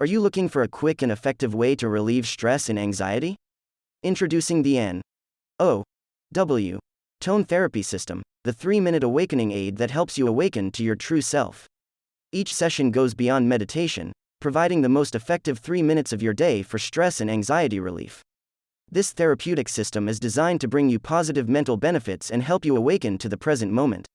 Are you looking for a quick and effective way to relieve stress and anxiety? Introducing the N O W Tone Therapy System, the three minute awakening aid that helps you awaken to your true self. Each session goes beyond meditation, providing the most effective three minutes of your day for stress and anxiety relief. This therapeutic system is designed to bring you positive mental benefits and help you awaken to the present moment.